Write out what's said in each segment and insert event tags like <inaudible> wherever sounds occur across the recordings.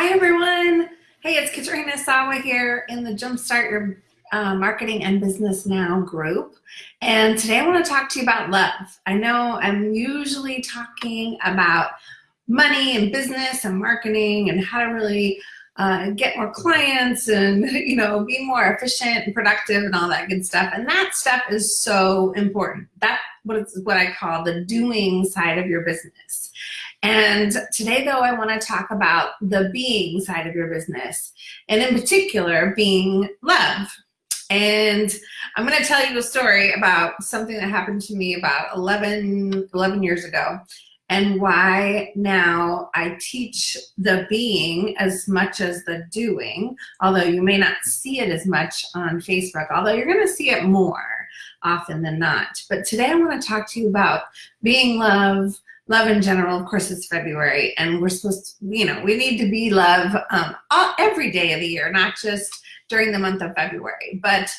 Hi everyone. Hey, it's Katrina Sawa here in the Jumpstart Your uh, Marketing and Business Now group. And today I want to talk to you about love. I know I'm usually talking about money and business and marketing and how to really uh, get more clients and <laughs> you know be more efficient and productive and all that good stuff. And that stuff is so important. That's what what I call the doing side of your business. And today though, I wanna talk about the being side of your business, and in particular, being love. And I'm gonna tell you a story about something that happened to me about 11, 11 years ago and why now I teach the being as much as the doing, although you may not see it as much on Facebook, although you're gonna see it more often than not. But today I wanna to talk to you about being love, love in general, of course it's February and we're supposed to, you know, we need to be love um, all, every day of the year, not just during the month of February. But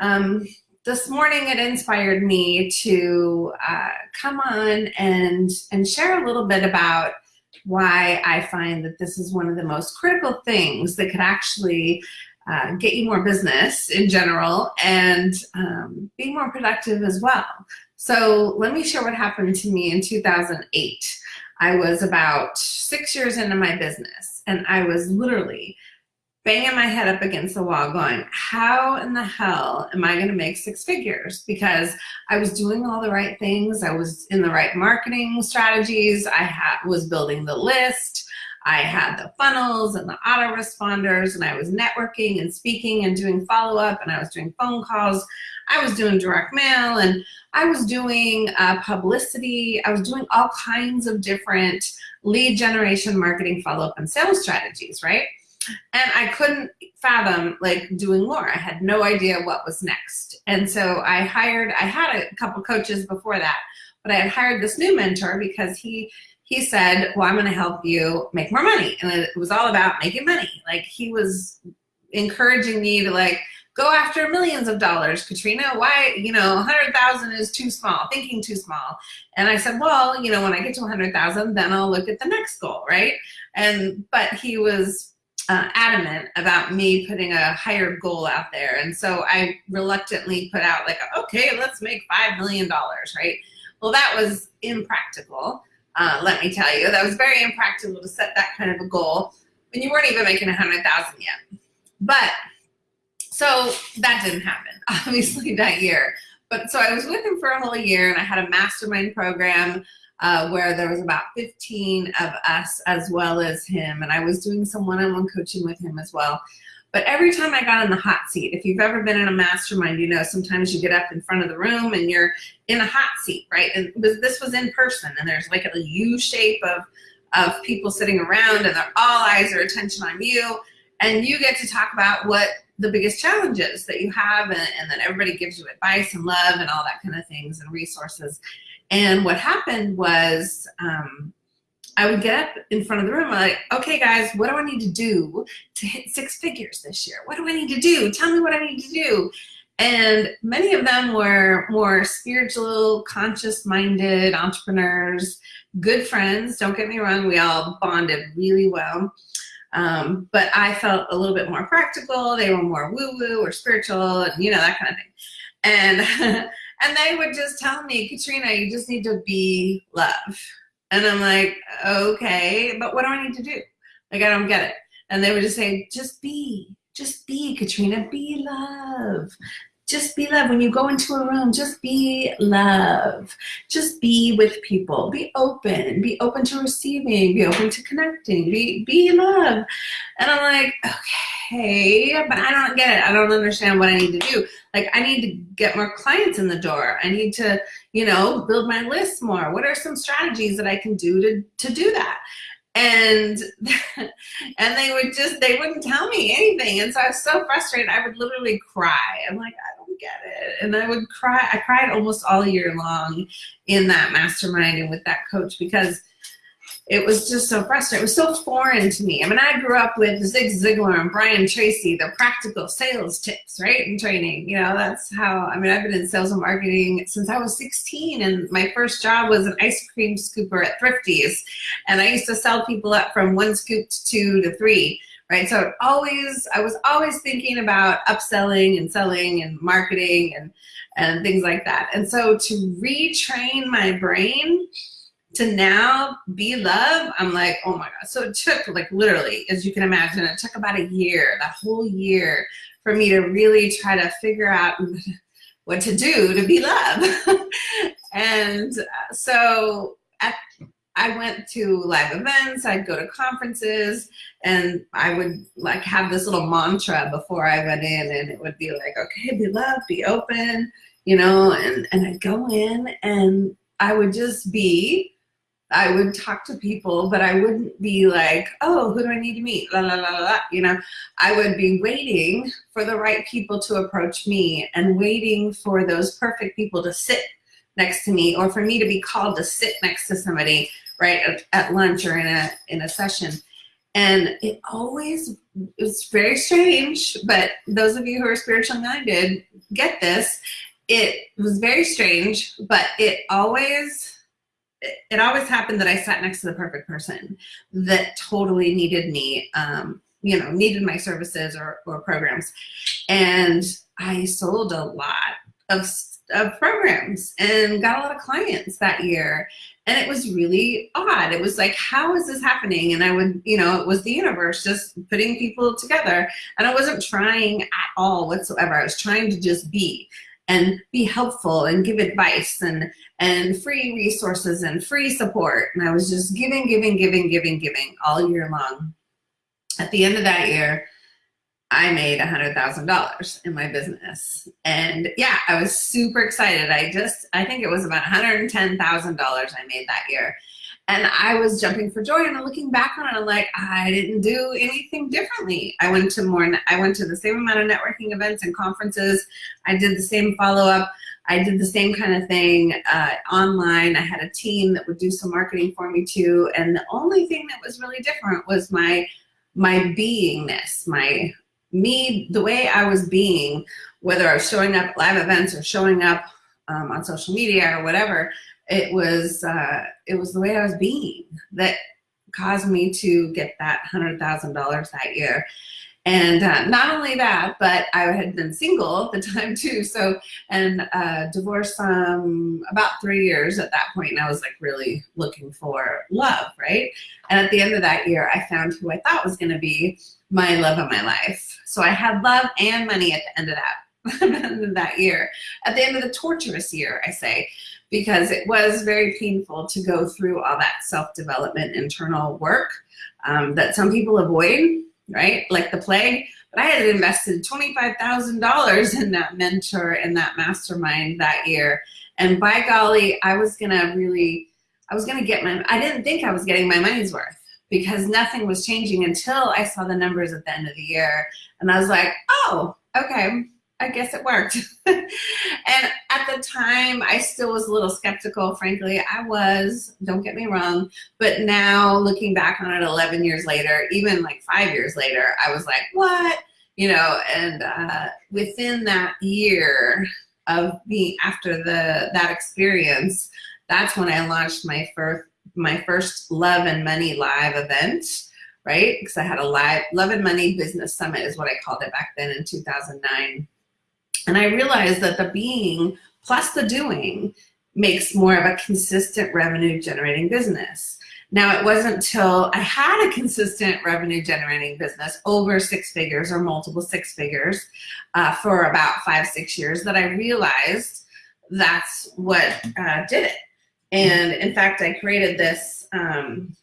um, this morning it inspired me to uh, come on and, and share a little bit about why I find that this is one of the most critical things that could actually uh, get you more business in general and um, be more productive as well. So let me share what happened to me in 2008. I was about six years into my business and I was literally banging my head up against the wall going, how in the hell am I gonna make six figures? Because I was doing all the right things. I was in the right marketing strategies. I was building the list. I had the funnels and the autoresponders and I was networking and speaking and doing follow-up and I was doing phone calls. I was doing direct mail and I was doing uh, publicity. I was doing all kinds of different lead generation, marketing, follow-up, and sales strategies, right? And I couldn't fathom like doing more. I had no idea what was next. And so I hired, I had a couple coaches before that, but I had hired this new mentor because he he said, well, I'm going to help you make more money. And it was all about making money. Like he was encouraging me to like, go after millions of dollars, Katrina. Why, you know, 100,000 is too small, thinking too small. And I said, well, you know, when I get to 100,000, then I'll look at the next goal, right? And, but he was uh, adamant about me putting a higher goal out there. And so I reluctantly put out like, okay, let's make $5 million, right? Well, that was impractical. Uh, let me tell you. That was very impractical to set that kind of a goal when you weren't even making a 100,000 yet. But, so that didn't happen, <laughs> obviously, that year. But so I was with him for a whole year and I had a mastermind program uh, where there was about 15 of us as well as him. And I was doing some one-on-one -on -one coaching with him as well. But every time I got in the hot seat, if you've ever been in a mastermind, you know, sometimes you get up in front of the room and you're in a hot seat, right? And this was in person and there's like a U shape of, of people sitting around and they're all eyes or attention on you. And you get to talk about what the biggest challenges that you have and, and then everybody gives you advice and love and all that kind of things and resources. And what happened was, um, I would get up in front of the room, I'm like, okay, guys, what do I need to do to hit six figures this year? What do I need to do? Tell me what I need to do. And many of them were more spiritual, conscious-minded entrepreneurs, good friends. Don't get me wrong, we all bonded really well. Um, but I felt a little bit more practical. They were more woo-woo or spiritual, and you know that kind of thing. And <laughs> and they would just tell me, Katrina, you just need to be love and I'm like, okay, but what do I need to do? Like, I don't get it. And they would just say, just be, just be, Katrina, be love. Just be love. When you go into a room, just be love. Just be with people. Be open. Be open to receiving. Be open to connecting. Be, be love. And I'm like, okay, but I don't get it. I don't understand what I need to do. Like, I need to get more clients in the door. I need to, you know, build my list more. What are some strategies that I can do to, to do that? And <laughs> and they would just they wouldn't tell me anything. And so i was so frustrated. I would literally cry. I'm like i don't get it. And i would cry i cried almost all year long in that mastermind and with that coach because it was just so frustrating. It was so foreign to me. I mean, I grew up with Zig Ziglar and Brian Tracy, the practical sales tips, right? And training, you know, that's how, I mean, I've been in sales and marketing since I was 16 and my first job was an ice cream scooper at Thrifty's. And I used to sell people up from one scoop to two to three, right? So always, I was always thinking about upselling and selling and marketing and, and things like that. And so to retrain my brain, to now be love, I'm like, oh my God. So it took like literally, as you can imagine, it took about a year, that whole year for me to really try to figure out <laughs> what to do to be love. <laughs> and uh, so at, I went to live events, I'd go to conferences, and I would like have this little mantra before I went in, and it would be like, okay, be love, be open, you know, and, and I'd go in and I would just be I would talk to people, but I wouldn't be like, oh, who do I need to meet? La, la, la, la, You know, I would be waiting for the right people to approach me and waiting for those perfect people to sit next to me or for me to be called to sit next to somebody, right, at, at lunch or in a, in a session. And it always, it's very strange, but those of you who are spiritually minded get this. It was very strange, but it always it always happened that I sat next to the perfect person that totally needed me, um, you know, needed my services or, or programs. And I sold a lot of, of programs and got a lot of clients that year. And it was really odd. It was like, how is this happening? And I would, you know, it was the universe just putting people together. And I wasn't trying at all whatsoever. I was trying to just be and be helpful and give advice and, and free resources and free support. And I was just giving, giving, giving, giving, giving all year long. At the end of that year, I made $100,000 in my business. And yeah, I was super excited. I just, I think it was about $110,000 I made that year. And I was jumping for joy and I'm looking back on it, I'm like, I didn't do anything differently. I went to more, I went to the same amount of networking events and conferences. I did the same follow-up. I did the same kind of thing uh, online. I had a team that would do some marketing for me too. And the only thing that was really different was my, my beingness, my, me, the way I was being, whether I was showing up live events or showing up um, on social media or whatever, it was uh, it was the way I was being that caused me to get that hundred thousand dollars that year. And uh, not only that, but I had been single at the time too. So, and uh, divorced um, about three years at that point, and I was like really looking for love, right? And at the end of that year, I found who I thought was going to be my love of my life. So I had love and money at the end of that <laughs> that year. At the end of the torturous year, I say, because it was very painful to go through all that self-development internal work um, that some people avoid, right? Like the plague. But I had invested $25,000 in that mentor and that mastermind that year. And by golly, I was gonna really, I was gonna get my, I didn't think I was getting my money's worth because nothing was changing until I saw the numbers at the end of the year. And I was like, oh, okay, I guess it worked. <laughs> and at the time, I still was a little skeptical, frankly. I was, don't get me wrong. But now, looking back on it 11 years later, even like five years later, I was like, what? You know, and uh, within that year of being after the that experience, that's when I launched my first my first Love and Money live event right? Because I had a live Love and Money Business Summit is what I called it back then in 2009. And I realized that the being plus the doing makes more of a consistent revenue generating business. Now, it wasn't until I had a consistent revenue generating business over six figures or multiple six figures uh, for about five, six years that I realized that's what uh, did it. And in fact, I created this, um,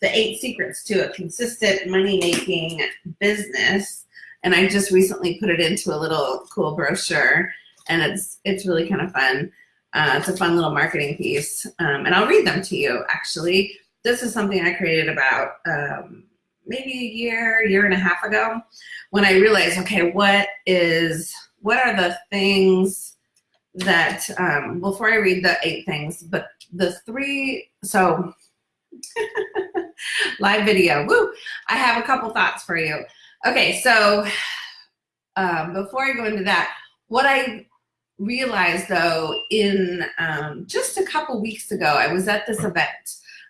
the eight secrets to a consistent money making business and I just recently put it into a little cool brochure and it's it's really kind of fun. Uh, it's a fun little marketing piece um, and I'll read them to you actually. This is something I created about um, maybe a year, year and a half ago when I realized, okay, what is, what are the things that, um, before I read the eight things, but the three, so <laughs> Live video. Woo! I have a couple thoughts for you. Okay, so um, before I go into that, what I realized though in um, just a couple weeks ago, I was at this event,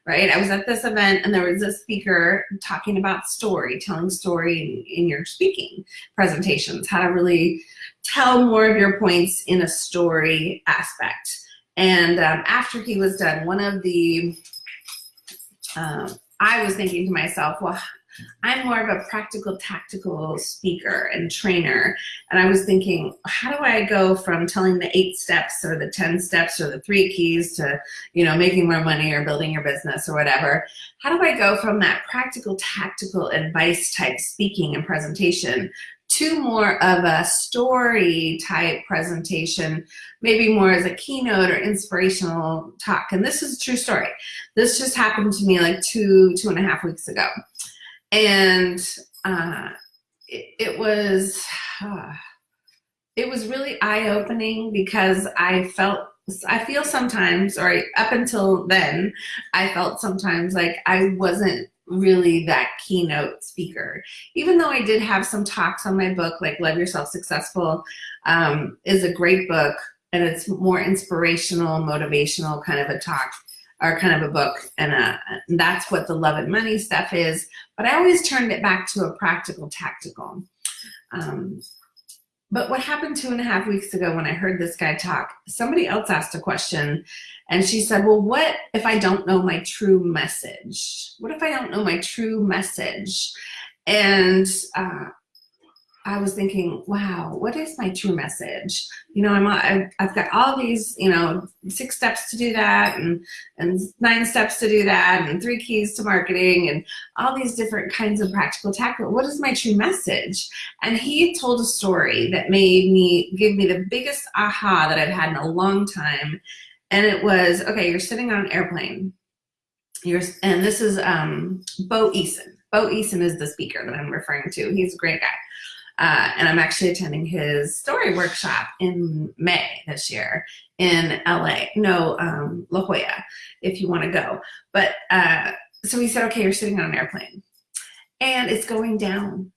right? I was at this event and there was a speaker talking about story, telling story in, in your speaking presentations, how to really tell more of your points in a story aspect. And um, after he was done, one of the, uh, I was thinking to myself, well, I'm more of a practical, tactical speaker and trainer. And I was thinking, how do I go from telling the eight steps or the 10 steps or the three keys to, you know, making more money or building your business or whatever? How do I go from that practical, tactical advice type speaking and presentation to more of a story type presentation, maybe more as a keynote or inspirational talk. And this is a true story. This just happened to me like two, two and a half weeks ago and uh, it, it, was uh, it was really eye-opening because I felt I feel sometimes or up until then I felt sometimes like I wasn't really that keynote speaker. Even though I did have some talks on my book like Love Yourself Successful um, is a great book and it's more inspirational motivational kind of a talk or kind of a book and, uh, and that's what the love and money stuff is but I always turned it back to a practical tactical. Um, but what happened two and a half weeks ago when I heard this guy talk somebody else asked a question and she said well what if I don't know my true message? What if I don't know my true message? And uh, I was thinking, wow, what is my true message? You know, I'm, I've, got all these, you know, six steps to do that and, and nine steps to do that and three keys to marketing and all these different kinds of practical tactics. What is my true message? And he told a story that made me, give me the biggest aha that I've had in a long time. And it was, okay, you're sitting on an airplane. You're, and this is um, Bo Eason. Bo Eason is the speaker that I'm referring to. He's a great guy. Uh, and I'm actually attending his story workshop in May this year in LA. No, um, La Jolla, if you want to go. But uh, so he said, okay, you're sitting on an airplane and it's going down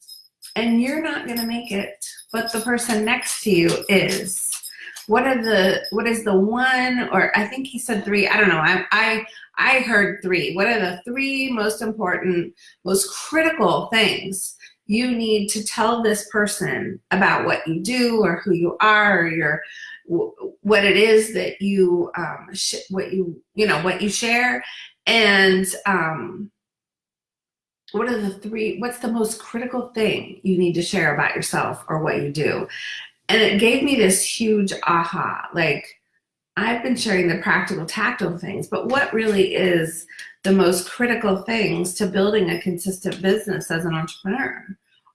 and you're not going to make it, but the person next to you is. What are the, what is the one, or I think he said three, I don't know. I, I, I heard three. What are the three most important, most critical things you need to tell this person about what you do or who you are or your what it is that you um, what you you know what you share. And um, what are the three what's the most critical thing you need to share about yourself or what you do? And it gave me this huge aha like I've been sharing the practical tactile things but what really is the most critical things to building a consistent business as an entrepreneur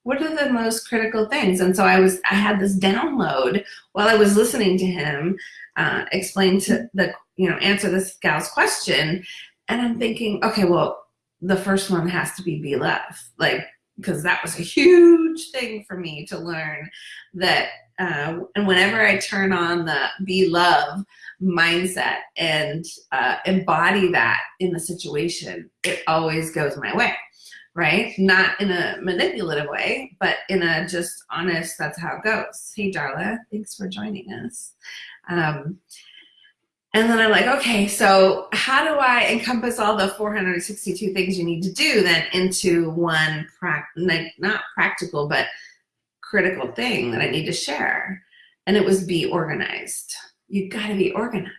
what are the most critical things? And so I was, I had this download while I was listening to him uh, explain to the, you know, answer this gal's question. And I'm thinking, okay, well, the first one has to be be left. Like, because that was a huge thing for me to learn that uh, and whenever I turn on the be love mindset and uh, embody that in the situation, it always goes my way right? Not in a manipulative way, but in a just honest, that's how it goes. Hey, Darla, thanks for joining us. Um, and then I'm like, okay, so how do I encompass all the 462 things you need to do then into one, like not practical, but critical thing that I need to share? And it was be organized. You gotta be organized,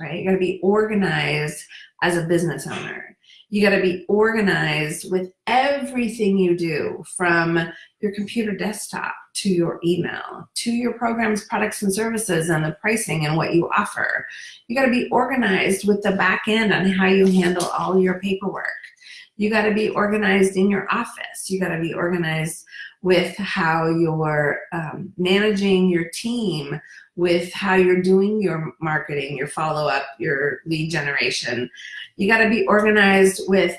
right? You gotta be organized as a business owner. You got to be organized with everything you do from your computer desktop to your email, to your programs, products, and services and the pricing and what you offer. You got to be organized with the back end on how you handle all your paperwork. You got to be organized in your office. You got to be organized with how you're um, managing your team, with how you're doing your marketing, your follow-up, your lead generation. You got to be organized with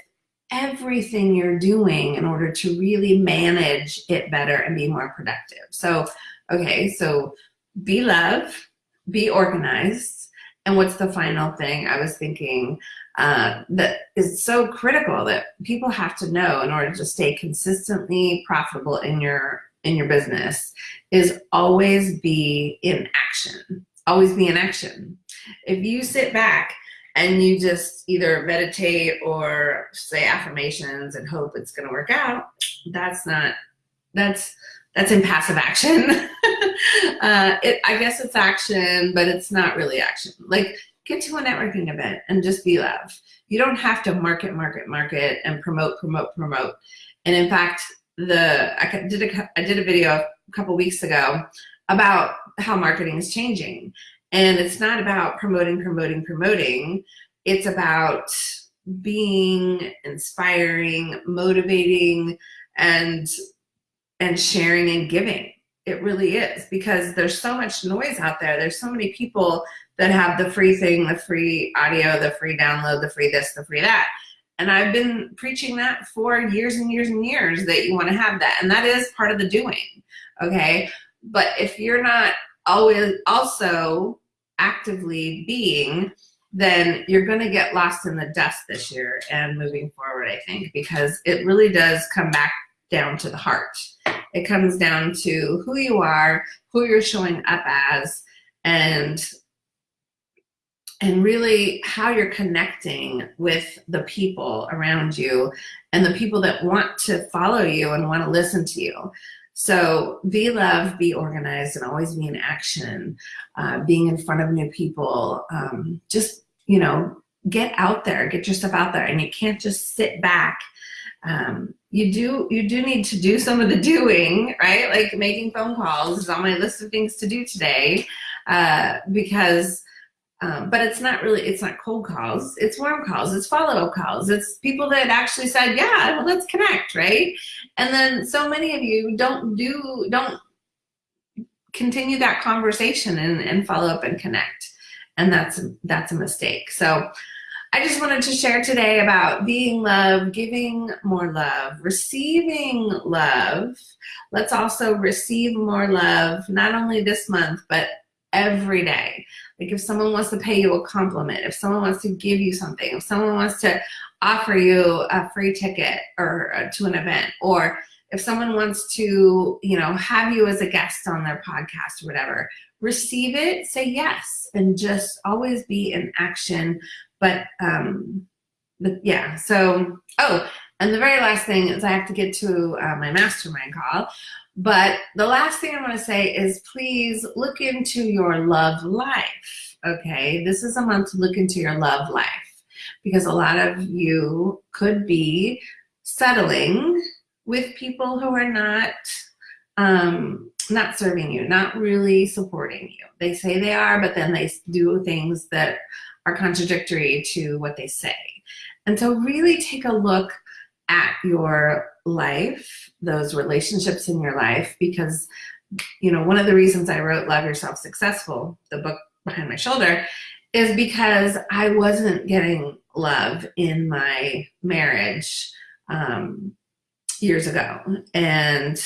everything you're doing in order to really manage it better and be more productive. So, okay, so be love, be organized, and what's the final thing? I was thinking uh, that is so critical that people have to know in order to stay consistently profitable in your in your business is always be in action. Always be in action. If you sit back and you just either meditate or say affirmations and hope it's going to work out, that's not, that's, that's in passive action. <laughs> uh, it, I guess it's action, but it's not really action. Like get to a networking event and just be love. You don't have to market, market, market and promote, promote, promote. And in fact, the I did a I did a video a couple weeks ago about how marketing is changing, and it's not about promoting, promoting, promoting. It's about being inspiring, motivating, and and sharing and giving. It really is because there's so much noise out there. There's so many people that have the free thing, the free audio, the free download, the free this, the free that and I've been preaching that for years and years and years that you want to have that. And that is part of the doing. Okay. But if you're not always also actively being, then you're going to get lost in the dust this year and moving forward, I think, because it really does come back down to the heart. It comes down to who you are, who you're showing up as, and and really how you're connecting with the people around you and the people that want to follow you and want to listen to you. So be love, be organized, and always be in action, uh, being in front of new people. Um, just, you know, get out there, get yourself out there, and you can't just sit back. Um, you do you do need to do some of the doing, right? Like making phone calls is on my list of things to do today uh, because um, but it's not really, it's not cold calls, it's warm calls, it's follow-up calls, it's people that actually said, yeah, well, let's connect, right? And then so many of you don't do, don't continue that conversation and, and follow up and connect. And that's, that's a mistake. So I just wanted to share today about being love, giving more love, receiving love. Let's also receive more love, not only this month, but every day. Like if someone wants to pay you a compliment, if someone wants to give you something, if someone wants to offer you a free ticket or uh, to an event, or if someone wants to, you know, have you as a guest on their podcast or whatever, receive it, say yes, and just always be in action. But, um, but yeah, so, oh, and the very last thing is I have to get to uh, my mastermind call. But the last thing I want to say is please look into your love life. Okay, this is a month to look into your love life because a lot of you could be settling with people who are not um, not serving you, not really supporting you. They say they are, but then they do things that are contradictory to what they say. And so really take a look at your life, those relationships in your life, because, you know, one of the reasons I wrote Love Yourself Successful, the book behind my shoulder, is because I wasn't getting love in my marriage um, years ago. And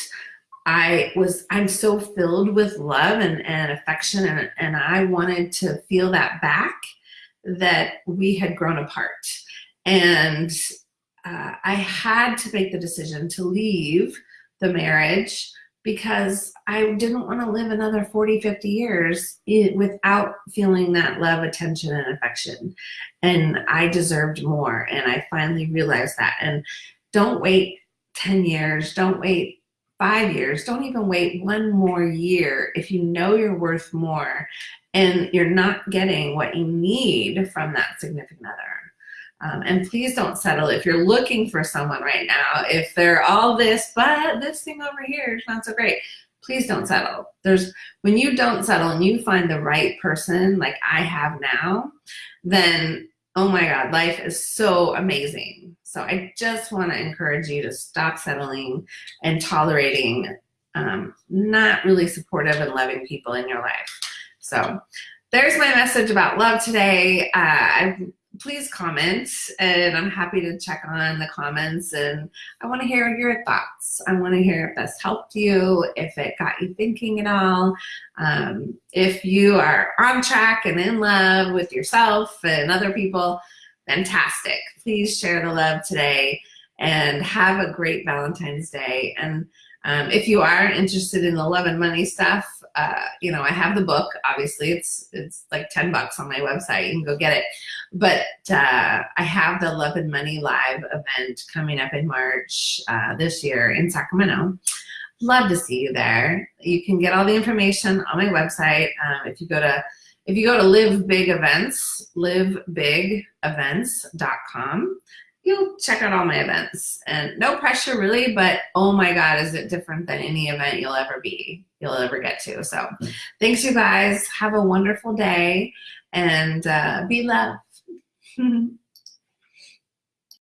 I was, I'm so filled with love and, and affection and, and I wanted to feel that back that we had grown apart. And uh, I had to make the decision to leave the marriage because I didn't want to live another 40, 50 years without feeling that love, attention, and affection. And I deserved more. And I finally realized that. And don't wait 10 years. Don't wait five years. Don't even wait one more year if you know you're worth more and you're not getting what you need from that significant other. Um, and please don't settle if you're looking for someone right now. If they're all this, but this thing over here is not so great, please don't settle. There's When you don't settle and you find the right person like I have now, then oh my God, life is so amazing. So I just want to encourage you to stop settling and tolerating um, not really supportive and loving people in your life. So there's my message about love today. Uh, I please comment and I'm happy to check on the comments and I want to hear your thoughts. I want to hear if this helped you, if it got you thinking at all, um, if you are on track and in love with yourself and other people, fantastic. Please share the love today and have a great Valentine's Day. And um, if you are interested in the love and money stuff, uh, you know, I have the book. Obviously, it's it's like ten bucks on my website. You can go get it. But uh, I have the Love and Money Live event coming up in March uh, this year in Sacramento. Love to see you there. You can get all the information on my website. Um, if you go to if you go to Live Big Events, livebigevents.com, you'll check out all my events. And no pressure really, but oh my God, is it different than any event you'll ever be, you'll ever get to. So thanks you guys. Have a wonderful day and uh, be loved. <laughs>